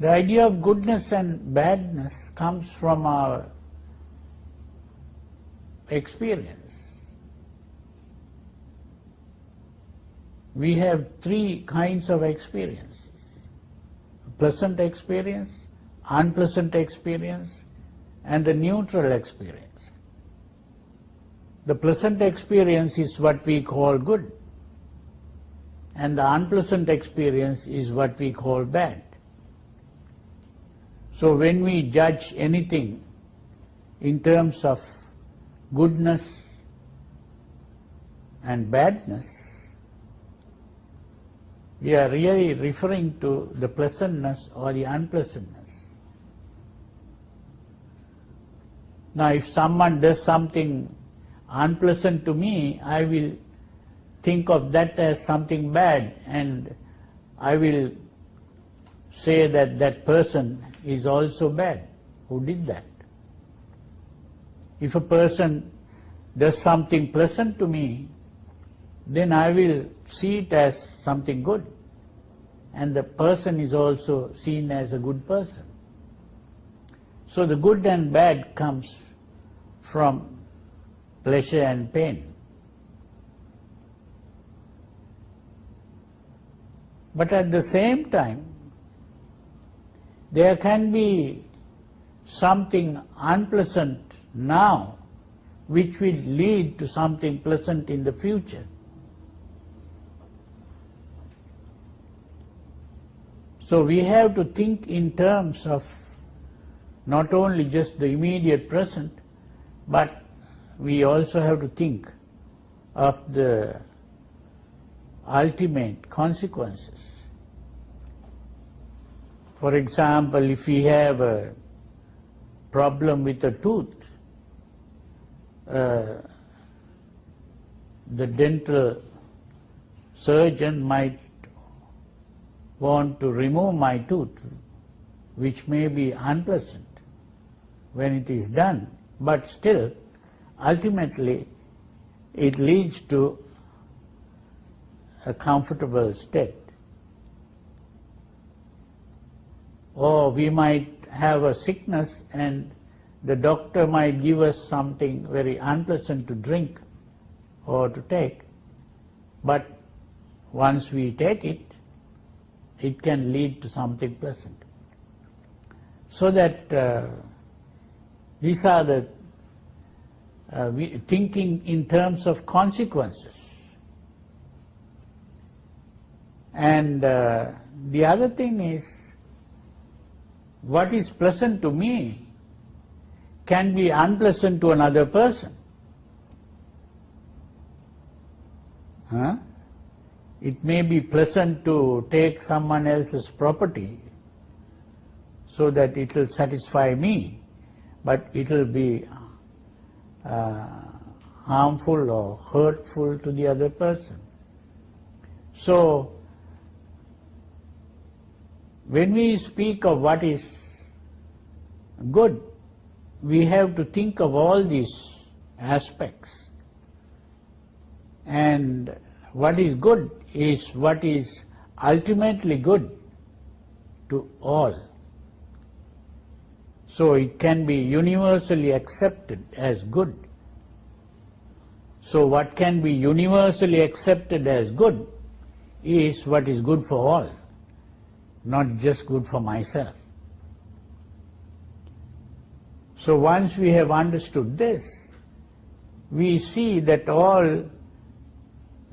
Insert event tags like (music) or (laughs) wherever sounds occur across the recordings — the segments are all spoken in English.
The idea of goodness and badness comes from our experience. We have three kinds of experiences. Pleasant experience, unpleasant experience, and the neutral experience. The pleasant experience is what we call good, and the unpleasant experience is what we call bad. So when we judge anything in terms of goodness and badness, we are really referring to the pleasantness or the unpleasantness. Now if someone does something unpleasant to me, I will think of that as something bad and I will say that that person is also bad who did that. If a person does something pleasant to me, then I will see it as something good. And the person is also seen as a good person. So the good and bad comes from pleasure and pain. But at the same time, there can be something unpleasant now which will lead to something pleasant in the future. So we have to think in terms of not only just the immediate present, but we also have to think of the ultimate consequences. For example, if we have a problem with a tooth, uh, the dental surgeon might want to remove my tooth, which may be unpleasant when it is done, but still, ultimately, it leads to a comfortable state. Or we might have a sickness and the doctor might give us something very unpleasant to drink or to take, but once we take it, it can lead to something pleasant. So that uh, these are the uh, we, thinking in terms of consequences. And uh, the other thing is what is pleasant to me can be unpleasant to another person. Huh? It may be pleasant to take someone else's property so that it will satisfy me, but it will be uh, harmful or hurtful to the other person. So, when we speak of what is good, we have to think of all these aspects. And what is good is what is ultimately good to all. So it can be universally accepted as good. So what can be universally accepted as good is what is good for all not just good for myself. So once we have understood this, we see that all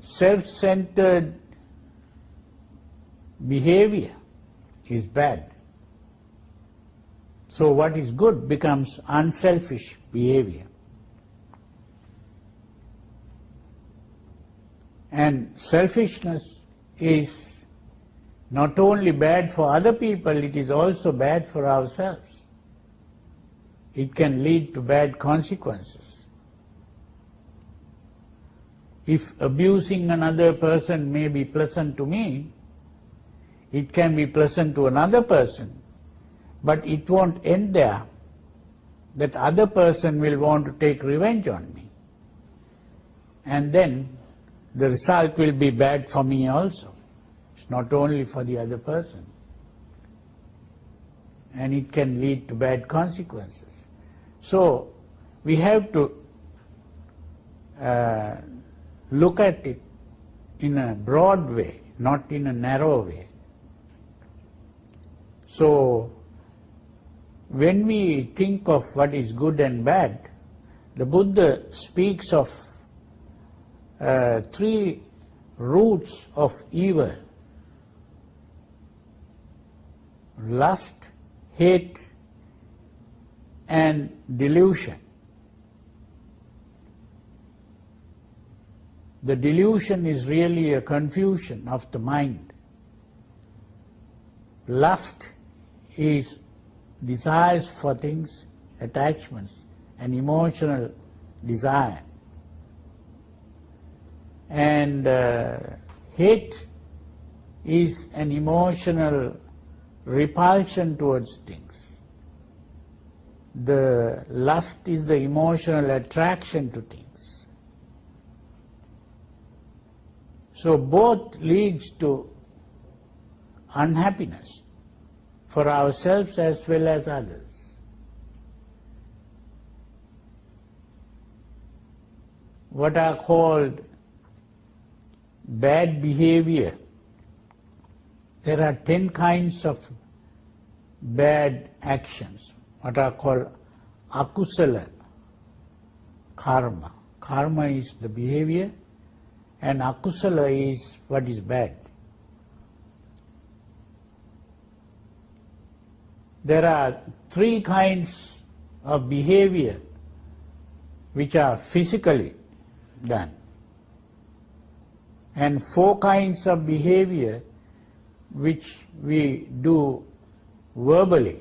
self-centered behavior is bad. So what is good becomes unselfish behavior. And selfishness is not only bad for other people, it is also bad for ourselves. It can lead to bad consequences. If abusing another person may be pleasant to me, it can be pleasant to another person, but it won't end there. That other person will want to take revenge on me. And then the result will be bad for me also not only for the other person. and it can lead to bad consequences. So we have to uh, look at it in a broad way, not in a narrow way. So when we think of what is good and bad, the Buddha speaks of uh, three roots of evil lust, hate, and delusion. The delusion is really a confusion of the mind. Lust is desires for things, attachments, and emotional desire. And uh, hate is an emotional repulsion towards things. The lust is the emotional attraction to things. So both leads to unhappiness for ourselves as well as others. What are called bad behavior. There are ten kinds of bad actions, what are called akusala karma. Karma is the behavior and akusala is what is bad. There are three kinds of behavior which are physically done and four kinds of behavior which we do verbally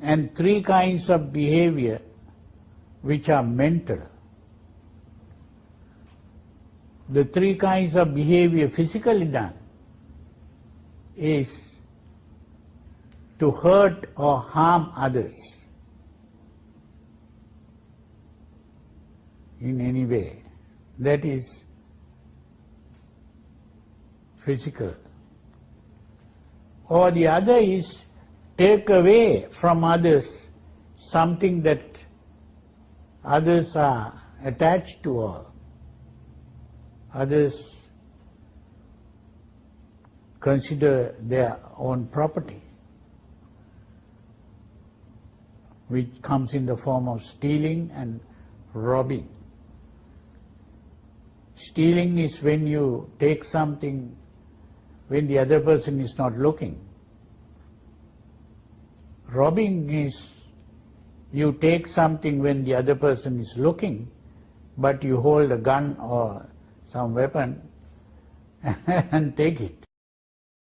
and three kinds of behavior which are mental. The three kinds of behavior physically done is to hurt or harm others in any way. That is physical. Or the other is take away from others something that others are attached to or others consider their own property, which comes in the form of stealing and robbing. Stealing is when you take something when the other person is not looking. Robbing is you take something when the other person is looking, but you hold a gun or some weapon (laughs) and take it.